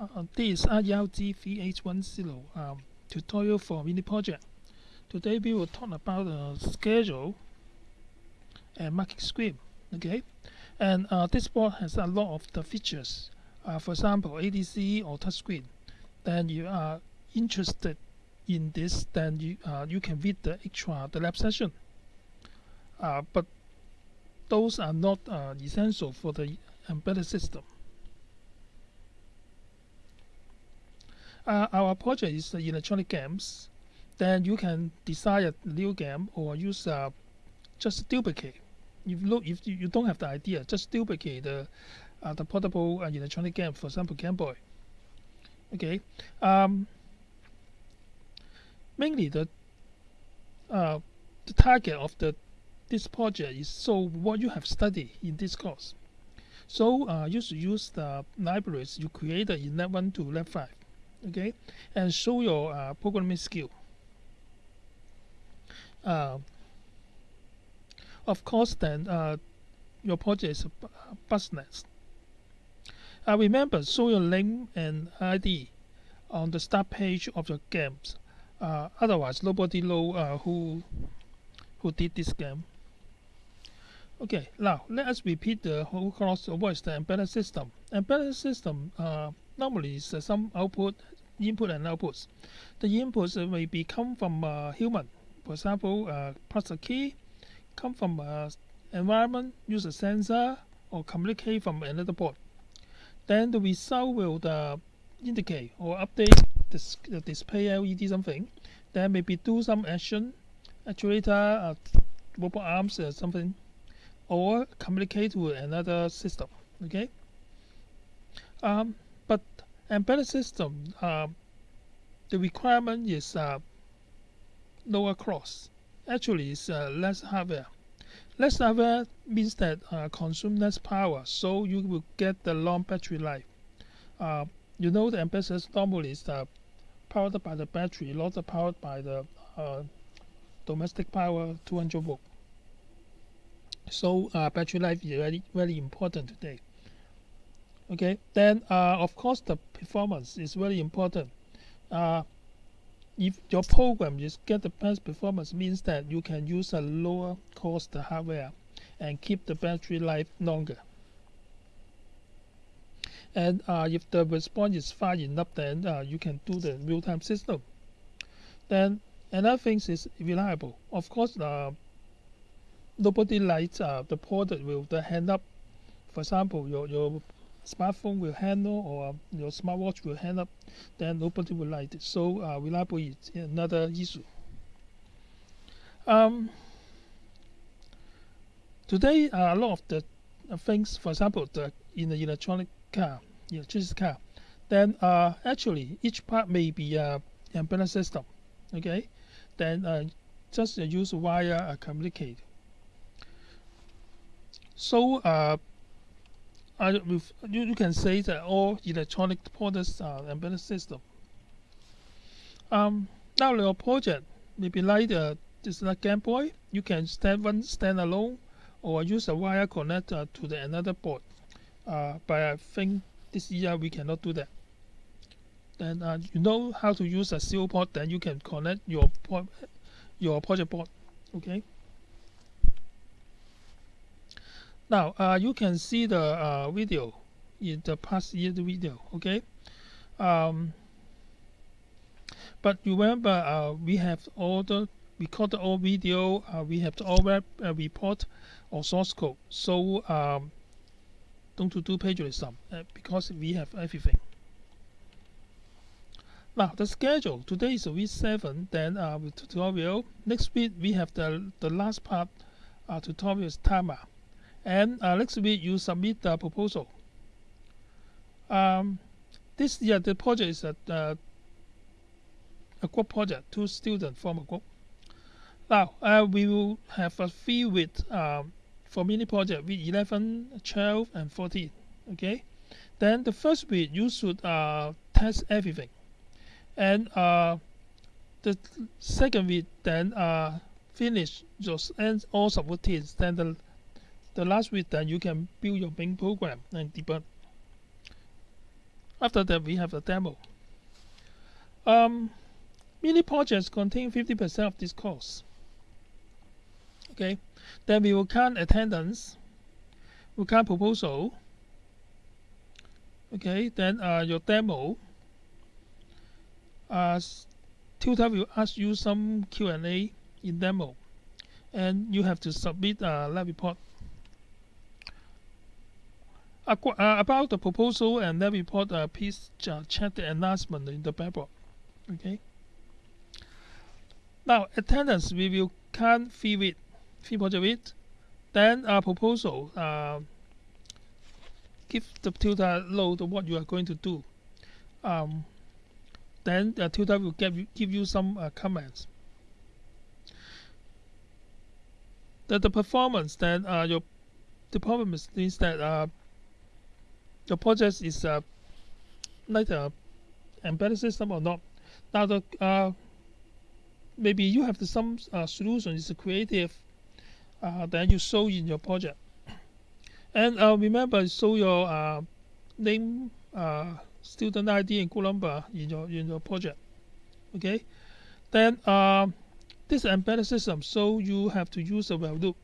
Uh, this is IELG VH10 um, tutorial for mini project. Today we will talk about the schedule and marking scheme. Okay, and uh, this board has a lot of the features. Uh, for example, ADC or touchscreen. Then you are interested in this, then you uh, you can read the extra the lab session. Uh, but those are not uh, essential for the embedded system. Uh, our project is electronic games, then you can design a new game or use uh, just duplicate. If look if you don't have the idea, just duplicate the uh, the portable uh, electronic game, for example, Game Boy. Okay, um, mainly the uh, the target of the this project is so what you have studied in this course. So uh, you should use the libraries you created in Lab 1 to Lab 5 okay? And show your uh, programming skill. Uh, of course then uh, your project is business busnet uh, remember show your name and ID on the start page of your games. Uh, otherwise nobody know uh, who who did this game. Okay now let us repeat the whole what is the embedded system. Embedded system uh, normally is uh, some output, input and outputs. The inputs may be come from a human, for example, uh, press a key, come from a environment, use a sensor, or communicate from another port. Then the result will uh, indicate or update the, the display LED something. Then maybe do some action, actuator, uh, robot arms, or something, or communicate with another system. Okay. Um, but embedded system, uh, the requirement is uh, lower cost. Actually, it's uh, less hardware. Less hardware means that uh, consume less power, so you will get the long battery life. Uh, you know the system normally is uh, powered by the battery, not powered by the domestic power 200 volt. So battery life is very very important today okay then uh, of course the performance is very important. Uh, if your program is get the best performance means that you can use a lower cost hardware and keep the battery life longer. And uh, if the response is fast enough then uh, you can do the real-time system. Then another thing is reliable. Of course uh, nobody likes uh, the product with the hand up. For example your, your smartphone will handle or your smartwatch will handle, then nobody will like it. So uh, reliable is another issue. Um, today, uh, a lot of the uh, things, for example, the in the electronic car, electricity car, then uh, actually each part may be a embedded system. Okay, then uh, just use wire uh, communicate. So I, you, you can say that all electronic products are embedded system. Um, now your project maybe like uh, this like Game Boy, you can stand one stand alone or use a wire connector to the another board. Uh, but I think this year we cannot do that. Then uh, you know how to use a serial port, then you can connect your your project board. Okay. Now uh, you can see the uh, video in the past year video, okay? Um, but remember, uh, we have all the recorded all video, uh, we have all web uh, report or source code. So um, don't do plagiarism uh, because we have everything. Now the schedule today is week seven. Then with tutorial next week we have the the last part. tutorial is Tama and uh, next week you submit the proposal. Um, this year the project is a, uh, a group project, two students form a group. Now uh, we will have a fee with um, for mini project with 11, 12 and 14. Okay, then the first week you should uh, test everything, and uh, the second week then uh, finish just and all subroutines. Then the the last week that you can build your main program and debug. After that, we have a demo. Um, mini projects contain 50% of this course. Okay, then we will count attendance, we count proposal. Okay, then uh, your demo. Uh, tutor will ask you some Q&A in demo, and you have to submit a lab report. Uh, about the proposal and lab report, uh, please uh, check the announcement in the paper. Okay. Now, attendance, we will count fee with fee project with. Then a proposal, uh, give the tutor load what you are going to do. Um, then the tutor will give you, give you some uh, comments. The, the performance, then uh, your the is, is that uh, your project is uh, like a embedded system or not. Now the uh, maybe you have the, some uh, solution is creative uh, that you show in your project. And uh, remember, show your uh, name, uh, student ID, and code number in your in your project. Okay. Then uh, this embedded system, so you have to use a while loop.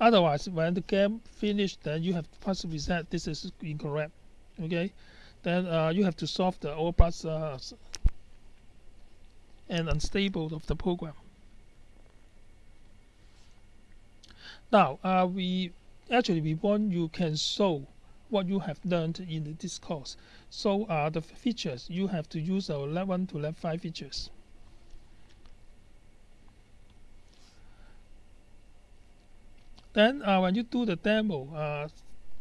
Otherwise, when the game finished, then you have to pass reset. This is incorrect. Okay. Then uh, you have to solve the overpass uh, and unstable of the program. Now, uh, we actually we want you can show what you have learned in this course. So uh, the features you have to use our level 1 to level 5 features. Then uh, when you do the demo, uh,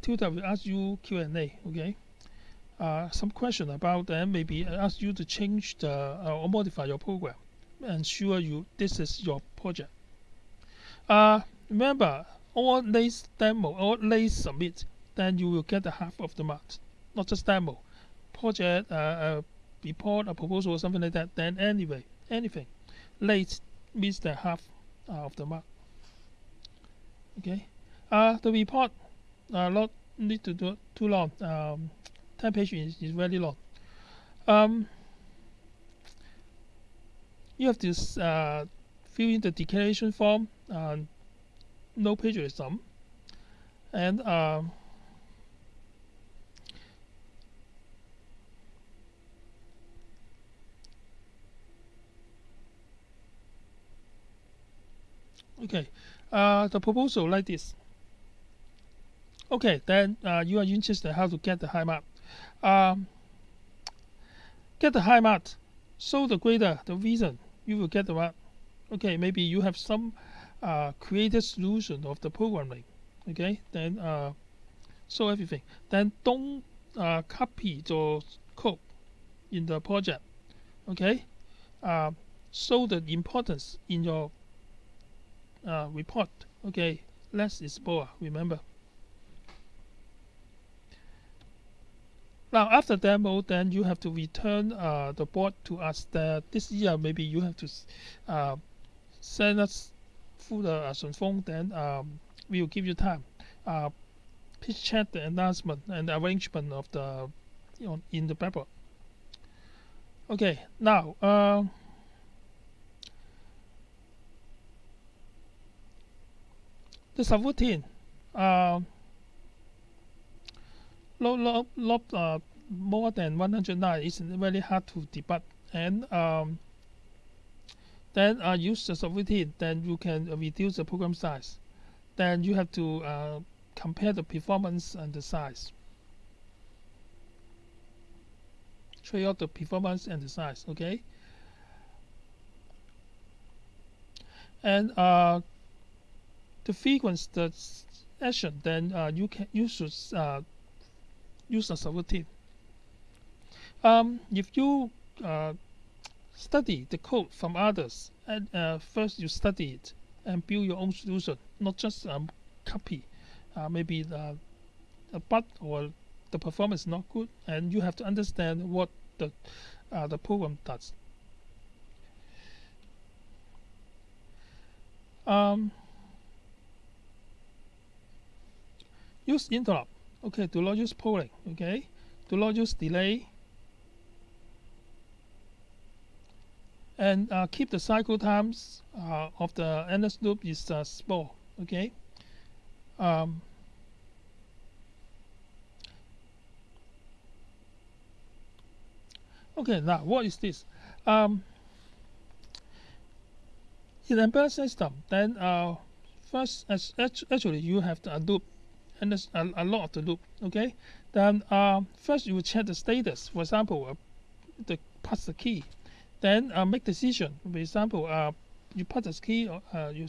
tutor will ask you Q&A, okay? Uh, some question about them, maybe ask you to change the uh, or modify your program. Ensure you this is your project. Uh, remember, all lays demo, all lays submit, then you will get the half of the mark. Not just demo, project, uh, uh, report, a proposal, or something like that. Then anyway, anything late means the half uh, of the mark. Okay. Uh, the report, uh, not need to do too long. Um, 10 pages is, is very long. Um, you have to uh, fill in the declaration form, uh, no plagiarism, and uh, okay, uh, the proposal like this. Okay, then uh, you are interested how to get the high mark. Um, get the high mark. So the greater the reason you will get the mark. Okay, maybe you have some uh, created solution of the programming. Okay, then uh, show everything. Then don't uh, copy the code in the project. Okay, uh, show the importance in your uh, report. Okay, less is more. Remember. Now after demo, then you have to return uh, the board to us. That this year maybe you have to uh, send us through the uh, phone. Then um, we will give you time. Uh, please check the announcement and the arrangement of the you know, in the paper. Okay, now. Uh, the subroutine. Uh, lot, lot uh, more than 109 is very hard to debug. And um, then uh, use the subroutine then you can reduce the program size. Then you have to uh, compare the performance and the size. Trade off the performance and the size okay? And uh, the frequency the action then uh, you can you should uh, use a subroutine. Um, if you uh, study the code from others, and uh, first you study it and build your own solution, not just um, copy. Uh, maybe the, a bug or the performance is not good, and you have to understand what the uh, the program does. Um, use interrupt. Okay do not use polling okay? Do not use delay. And uh, keep the cycle times uh, of the endless loop is uh, small okay? Um, okay now what is this? Um, in embedded system then uh, first actually you have the loop and there's a, a lot of the loop okay? Then uh, first you will check the status. For example uh, the pass the key. Then uh, make decision. For example uh, you pass the key uh, you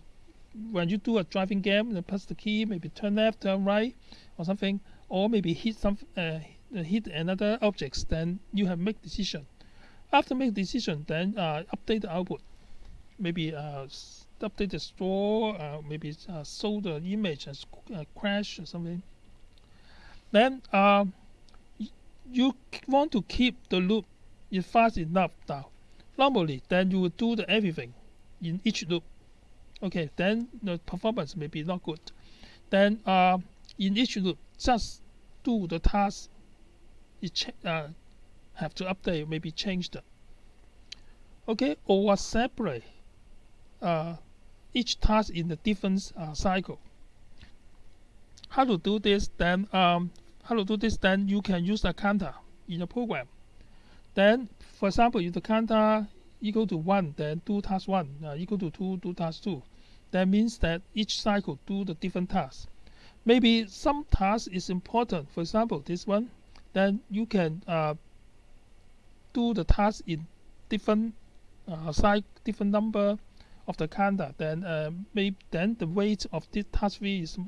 when you do a driving game you pass the key maybe turn left turn right or something or maybe hit some uh, hit another objects then you have make decision. After make decision then uh, update the output. Maybe uh, update the store, uh, maybe uh, show the image and uh, crash or something. Then uh, you want to keep the loop is fast enough now. Normally, then you will do the everything in each loop. Okay, then the performance may be not good. Then uh, in each loop, just do the task. It uh, have to update, maybe change. Okay, or separate uh, each task in a different uh, cycle. How to do this? Then um, how to do this? Then you can use a counter in the program. Then, for example, if the counter equal to one, then do task one uh, equal to two, do task two. That means that each cycle do the different tasks. Maybe some task is important. For example, this one. Then you can uh, do the task in different uh, cycle, different number of the counter, then uh, maybe then the weight of this task V is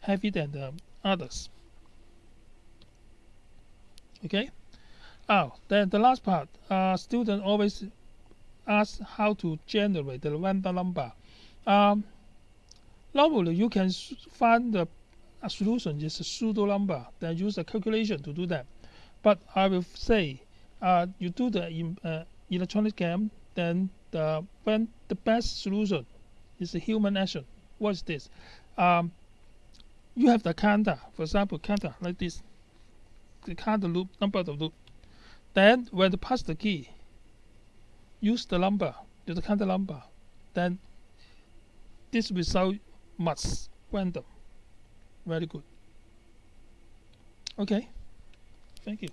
heavier than the others. Okay. Oh, then the last part. Uh, student always ask how to generate the random number. Um, normally, you can find the solution is a pseudo number. Then use a calculation to do that. But I will say, uh, you do the uh, electronic game, then the when the best solution is a human action. What's this? Um, you have the counter, for example, counter like this. The counter loop, number of loop. Then when you pass the key, use the number, use the counter number. Then this result must random. Very good. Okay. Thank you.